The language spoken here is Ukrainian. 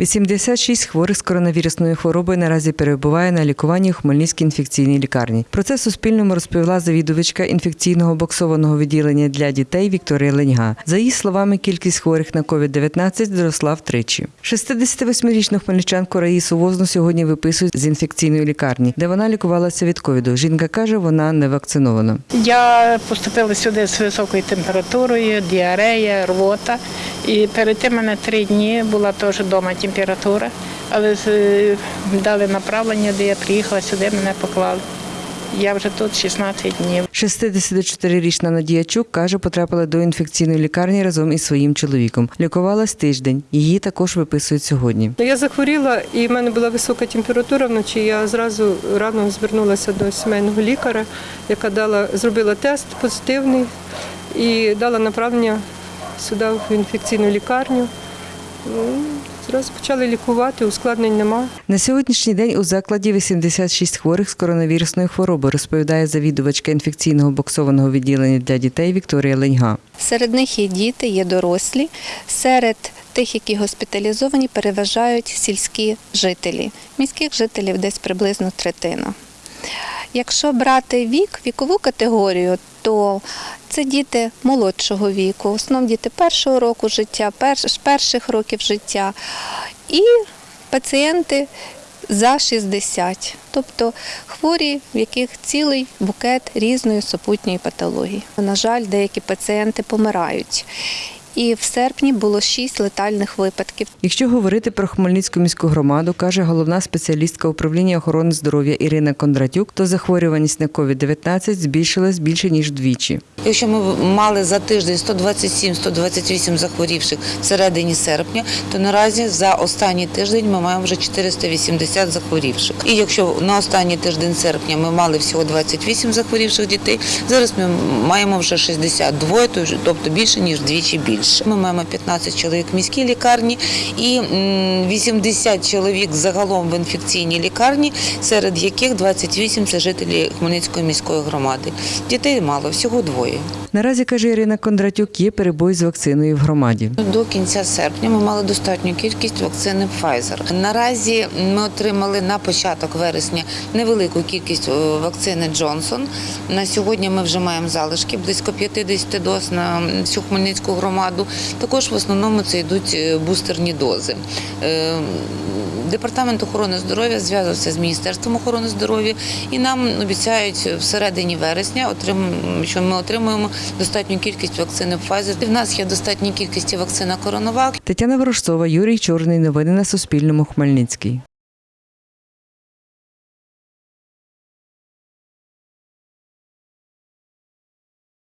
86 хворих з коронавірусною хворобою наразі перебуває на лікуванні у Хмельницькій інфекційній лікарні. Про це Суспільному розповіла завідувачка інфекційного боксованого відділення для дітей Вікторія Леньга. За її словами, кількість хворих на COVID-19 зросла втричі. 68-річну хмельничанку Раїсу Возну сьогодні виписують з інфекційної лікарні, де вона лікувалася від ковіду. Жінка каже, вона не вакцинована. Я поступила сюди з високою температурою, діарея, рвота. І перед тим мене три дні була теж вдома температура, але дали направлення, де я приїхала сюди, мене поклали. Я вже тут 16 днів. 64-річна Надія Чук каже, потрапила до інфекційної лікарні разом із своїм чоловіком. Лікувалась тиждень. Її також виписують сьогодні. Ну, Я захворіла і в мене була висока температура вночі. Я зразу рано звернулася до сімейного лікаря, яка дала, зробила тест позитивний і дала направлення сюди в інфекційну лікарню. Ну, Зразу почали лікувати, ускладнень нема. На сьогоднішній день у закладі 86 хворих з коронавірусною хворобою, розповідає завідувачка інфекційного боксованого відділення для дітей Вікторія Леньга. Серед них є діти, є дорослі. Серед тих, які госпіталізовані, переважають сільські жителі. Міських жителів десь приблизно третина. Якщо брати вік, вікову категорію, то це діти молодшого віку, в основному діти першого року життя, перш- перших років життя і пацієнти за 60, тобто хворі, в яких цілий букет різної супутньої патології. На жаль, деякі пацієнти помирають. І в серпні було 6 летальних випадків. Якщо говорити про Хмельницьку міську громаду, каже головна спеціалістка управління охорони здоров'я Ірина Кондратюк, то захворюваність на COVID-19 збільшилась більше ніж вдвічі. Якщо ми мали за тиждень 127-128 захворівших в середині серпня, то наразі за останній тиждень ми маємо вже 480 захворівших. І якщо на останній тиждень серпня ми мали всього 28 захворівших дітей, зараз ми маємо вже 62, то вже- тобто більше ніж вдвічі більше. Ми маємо 15 чоловік в міській лікарні і м, 80 чоловік загалом в інфекційній лікарні, серед яких 28 – це жителі Хмельницької міської громади. Дітей мало, всього двоє. Наразі каже Ірина Кондратюк, є перебої з вакциною в громаді. До кінця серпня ми мали достатню кількість вакцини Pfizer. Наразі ми отримали на початок вересня невелику кількість е, вакцини Johnson. На сьогодні ми вже маємо залишки близько 50 доз на всю Хмельницьку громаду. Також в основному це йдуть е, бустерні дози. Е, Департамент охорони здоров'я зв'язався з Міністерством охорони здоров'я і нам обіцяють всередині вересня, що ми отримуємо достатню кількість вакцини Pfizer. В нас є достатня кількість вакцина Коронавак. Тетяна Ворожцова, Юрій Чорний. Новини на Суспільному. Хмельницький.